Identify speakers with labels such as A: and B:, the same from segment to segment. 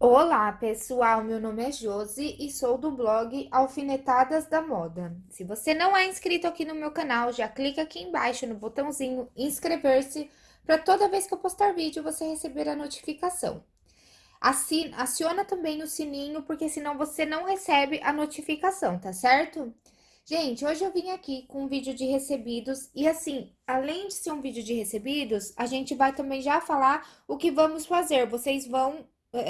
A: Olá, pessoal! Meu nome é Josi e sou do blog Alfinetadas da Moda. Se você não é inscrito aqui no meu canal, já clica aqui embaixo no botãozinho inscrever-se para toda vez que eu postar vídeo você receber a notificação. Assim, aciona também o sininho, porque senão você não recebe a notificação, tá certo? Gente, hoje eu vim aqui com um vídeo de recebidos e assim, além de ser um vídeo de recebidos, a gente vai também já falar o que vamos fazer. Vocês vão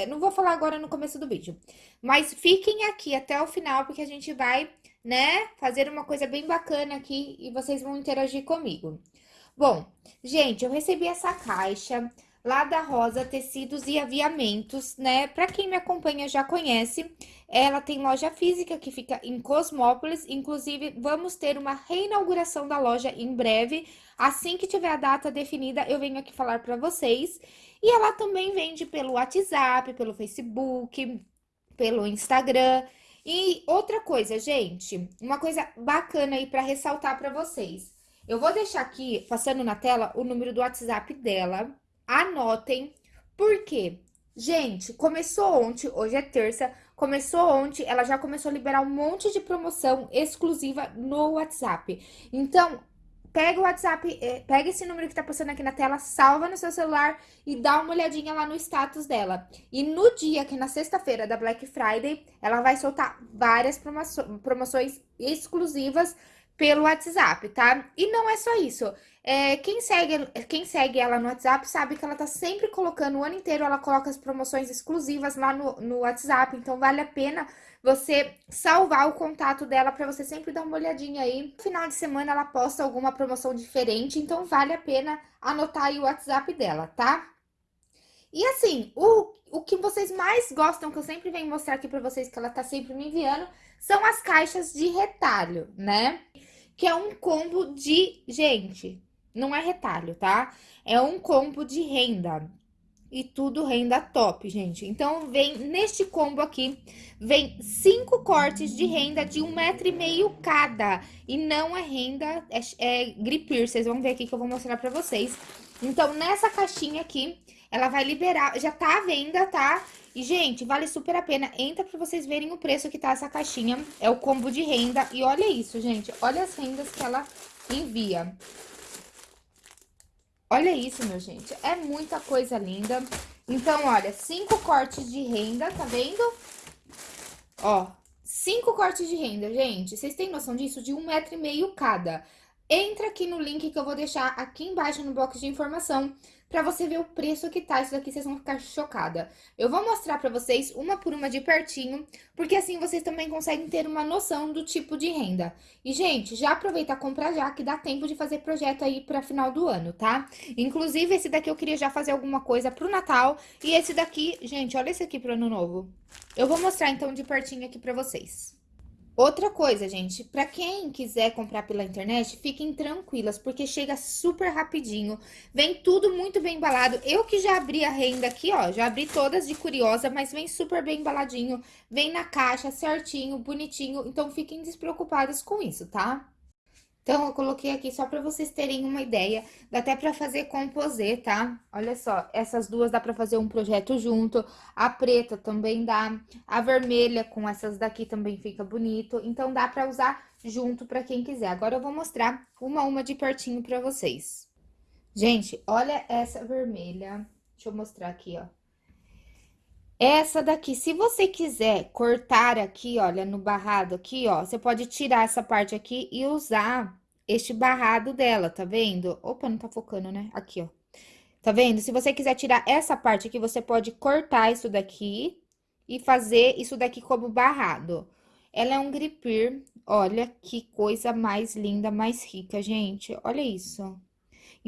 A: não vou falar agora no começo do vídeo, mas fiquem aqui até o final, porque a gente vai, né, fazer uma coisa bem bacana aqui e vocês vão interagir comigo. Bom, gente, eu recebi essa caixa lá da Rosa Tecidos e Aviamentos, né? Pra quem me acompanha já conhece, ela tem loja física que fica em Cosmópolis, inclusive vamos ter uma reinauguração da loja em breve. Assim que tiver a data definida, eu venho aqui falar pra vocês. E ela também vende pelo WhatsApp, pelo Facebook, pelo Instagram. E outra coisa, gente, uma coisa bacana aí para ressaltar para vocês. Eu vou deixar aqui, passando na tela, o número do WhatsApp dela. Anotem, por quê? Gente, começou ontem, hoje é terça, começou ontem, ela já começou a liberar um monte de promoção exclusiva no WhatsApp. Então, pega o WhatsApp, é, pega esse número que tá passando aqui na tela, salva no seu celular e dá uma olhadinha lá no status dela. E no dia, que é na sexta-feira da Black Friday, ela vai soltar várias promoções exclusivas pelo WhatsApp, tá? E não é só isso. É, quem, segue, quem segue ela no WhatsApp sabe que ela tá sempre colocando, o ano inteiro ela coloca as promoções exclusivas lá no, no WhatsApp, então vale a pena você salvar o contato dela para você sempre dar uma olhadinha aí. No final de semana ela posta alguma promoção diferente, então vale a pena anotar aí o WhatsApp dela, tá? E assim, o, o que vocês mais gostam, que eu sempre venho mostrar aqui para vocês, que ela tá sempre me enviando, são as caixas de retalho, né? Que é um combo de... Gente, não é retalho, tá? É um combo de renda e tudo renda top, gente. Então, vem neste combo aqui, vem cinco cortes de renda de um metro e meio cada. E não é renda, é, é gripir, vocês vão ver aqui que eu vou mostrar pra vocês. Então, nessa caixinha aqui, ela vai liberar, já tá à venda, tá? E, gente, vale super a pena. Entra pra vocês verem o preço que tá essa caixinha. É o combo de renda. E olha isso, gente. Olha as rendas que ela envia. Olha isso, meu gente. É muita coisa linda. Então, olha, cinco cortes de renda, tá vendo? Ó, cinco cortes de renda, gente. Vocês têm noção disso? De um metro e meio cada. Entra aqui no link que eu vou deixar aqui embaixo no box de informação pra você ver o preço que tá. Isso daqui vocês vão ficar chocada. Eu vou mostrar pra vocês uma por uma de pertinho, porque assim vocês também conseguem ter uma noção do tipo de renda. E, gente, já aproveita a comprar já, que dá tempo de fazer projeto aí pra final do ano, tá? Inclusive, esse daqui eu queria já fazer alguma coisa pro Natal. E esse daqui, gente, olha esse aqui pro Ano Novo. Eu vou mostrar, então, de pertinho aqui pra vocês. Outra coisa, gente, para quem quiser comprar pela internet, fiquem tranquilas, porque chega super rapidinho, vem tudo muito bem embalado. Eu que já abri a renda aqui, ó, já abri todas de curiosa, mas vem super bem embaladinho, vem na caixa certinho, bonitinho, então fiquem despreocupadas com isso, tá? Então, eu coloquei aqui só para vocês terem uma ideia. Dá até para fazer composê, tá? Olha só, essas duas dá para fazer um projeto junto. A preta também dá. A vermelha com essas daqui também fica bonito. Então, dá para usar junto para quem quiser. Agora, eu vou mostrar uma a uma de pertinho para vocês. Gente, olha essa vermelha. Deixa eu mostrar aqui, ó. Essa daqui, se você quiser cortar aqui, olha, no barrado aqui, ó, você pode tirar essa parte aqui e usar este barrado dela, tá vendo? Opa, não tá focando, né? Aqui, ó. Tá vendo? Se você quiser tirar essa parte aqui, você pode cortar isso daqui e fazer isso daqui como barrado. Ela é um gripir, olha que coisa mais linda, mais rica, gente. Olha isso.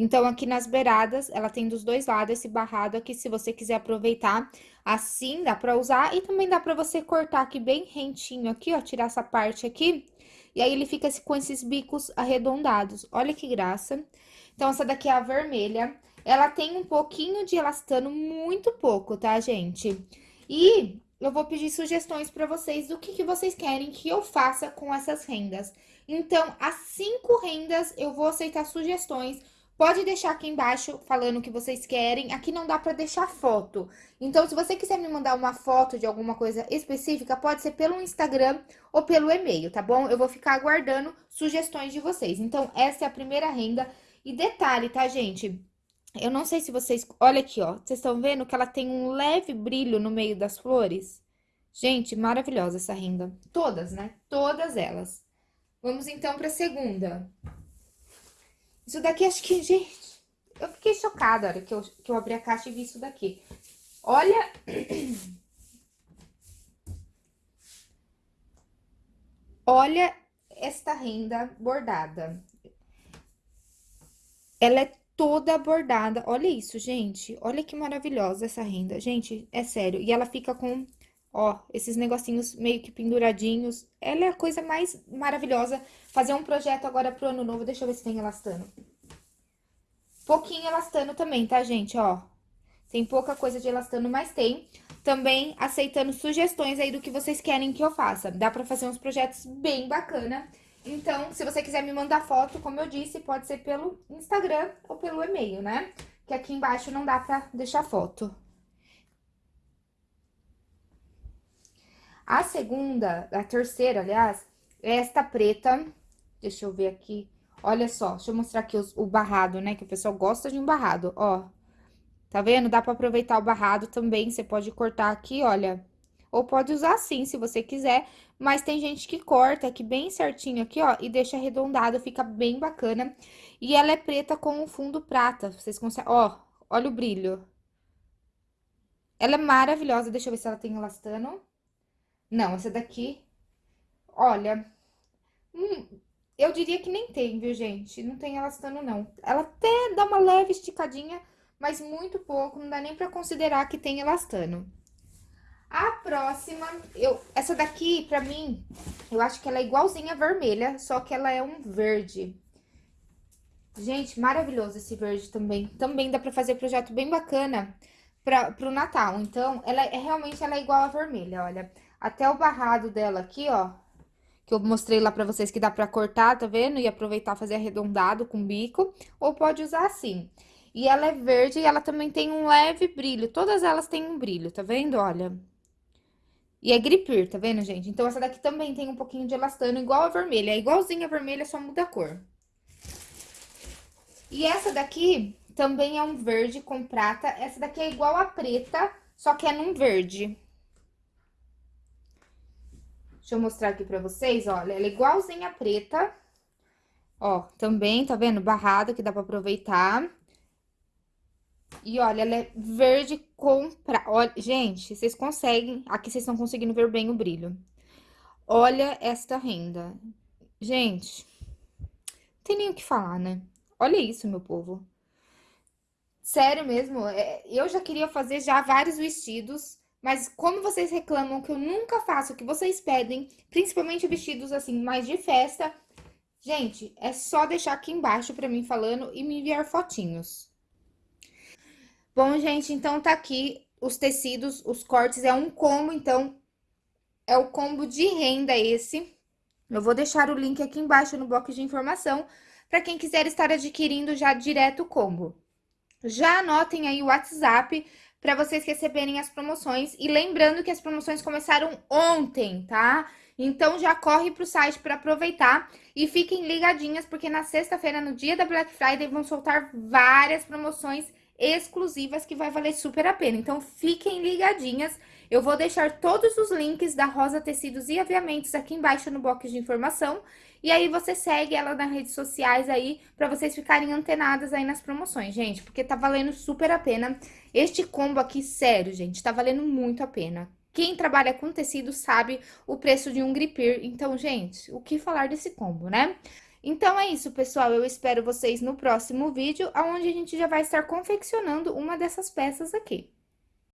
A: Então, aqui nas beiradas, ela tem dos dois lados esse barrado aqui, se você quiser aproveitar assim, dá pra usar. E também dá pra você cortar aqui bem rentinho aqui, ó, tirar essa parte aqui. E aí, ele fica com esses bicos arredondados. Olha que graça. Então, essa daqui é a vermelha. Ela tem um pouquinho de elastano, muito pouco, tá, gente? E eu vou pedir sugestões para vocês do que, que vocês querem que eu faça com essas rendas. Então, as cinco rendas, eu vou aceitar sugestões Pode deixar aqui embaixo falando o que vocês querem. Aqui não dá pra deixar foto. Então, se você quiser me mandar uma foto de alguma coisa específica, pode ser pelo Instagram ou pelo e-mail, tá bom? Eu vou ficar aguardando sugestões de vocês. Então, essa é a primeira renda. E detalhe, tá, gente? Eu não sei se vocês... Olha aqui, ó. Vocês estão vendo que ela tem um leve brilho no meio das flores? Gente, maravilhosa essa renda. Todas, né? Todas elas. Vamos, então, pra segunda. Isso daqui, acho que, gente... Eu fiquei chocada na hora que eu, que eu abri a caixa e vi isso daqui. Olha... Olha esta renda bordada. Ela é toda bordada. Olha isso, gente. Olha que maravilhosa essa renda. Gente, é sério. E ela fica com, ó, esses negocinhos meio que penduradinhos. Ela é a coisa mais maravilhosa. Fazer um projeto agora pro ano novo. Deixa eu ver se tem elastano. Pouquinho elastano também, tá, gente? Ó, tem pouca coisa de elastano, mas tem. Também aceitando sugestões aí do que vocês querem que eu faça. Dá pra fazer uns projetos bem bacana. Então, se você quiser me mandar foto, como eu disse, pode ser pelo Instagram ou pelo e-mail, né? Que aqui embaixo não dá pra deixar foto. A segunda, a terceira, aliás, é esta preta. Deixa eu ver aqui. Olha só, deixa eu mostrar aqui os, o barrado, né? Que o pessoal gosta de um barrado, ó. Tá vendo? Dá pra aproveitar o barrado também. Você pode cortar aqui, olha. Ou pode usar assim, se você quiser. Mas tem gente que corta aqui bem certinho aqui, ó. E deixa arredondado, fica bem bacana. E ela é preta com um fundo prata. Vocês conseguem... Ó, olha o brilho. Ela é maravilhosa. Deixa eu ver se ela tem elastano. Não, essa daqui... Olha... Hum, eu diria que nem tem, viu, gente? Não tem elastano, não. Ela até dá uma leve esticadinha, mas muito pouco. Não dá nem pra considerar que tem elastano. A próxima, eu, essa daqui, pra mim, eu acho que ela é igualzinha a vermelha, só que ela é um verde. Gente, maravilhoso esse verde também. Também dá pra fazer projeto bem bacana pra, pro Natal. Então, ela é realmente ela é igual a vermelha, olha. Até o barrado dela aqui, ó, que eu mostrei lá pra vocês que dá pra cortar, tá vendo? E aproveitar fazer arredondado com bico, ou pode usar assim. E ela é verde e ela também tem um leve brilho. Todas elas têm um brilho, tá vendo? Olha. E é gripir, tá vendo, gente? Então, essa daqui também tem um pouquinho de elastano, igual a vermelha. É igualzinha a vermelha, só muda a cor. E essa daqui também é um verde com prata. Essa daqui é igual a preta, só que é num verde. Deixa eu mostrar aqui pra vocês, olha. Ela é igualzinha a preta. Ó, também, tá vendo? Barrada, que dá pra aproveitar. E olha, ela é verde com... Pra... Olha, gente, vocês conseguem... Aqui vocês estão conseguindo ver bem o brilho. Olha esta renda. Gente, não tem nem o que falar, né? Olha isso, meu povo. Sério mesmo, é, eu já queria fazer já vários vestidos, mas como vocês reclamam que eu nunca faço o que vocês pedem, principalmente vestidos assim, mais de festa, gente, é só deixar aqui embaixo pra mim falando e me enviar fotinhos. Bom, gente, então tá aqui os tecidos, os cortes, é um combo, então, é o combo de renda esse. Eu vou deixar o link aqui embaixo no bloco de informação, para quem quiser estar adquirindo já direto o combo. Já anotem aí o WhatsApp para vocês receberem as promoções. E lembrando que as promoções começaram ontem, tá? Então já corre pro site para aproveitar e fiquem ligadinhas, porque na sexta-feira, no dia da Black Friday, vão soltar várias promoções exclusivas que vai valer super a pena. Então, fiquem ligadinhas. Eu vou deixar todos os links da Rosa Tecidos e Aviamentos aqui embaixo no box de informação. E aí, você segue ela nas redes sociais aí, pra vocês ficarem antenadas aí nas promoções, gente. Porque tá valendo super a pena. Este combo aqui, sério, gente, tá valendo muito a pena. Quem trabalha com tecido sabe o preço de um gripir. Então, gente, o que falar desse combo, né? Então é isso, pessoal. Eu espero vocês no próximo vídeo, onde a gente já vai estar confeccionando uma dessas peças aqui.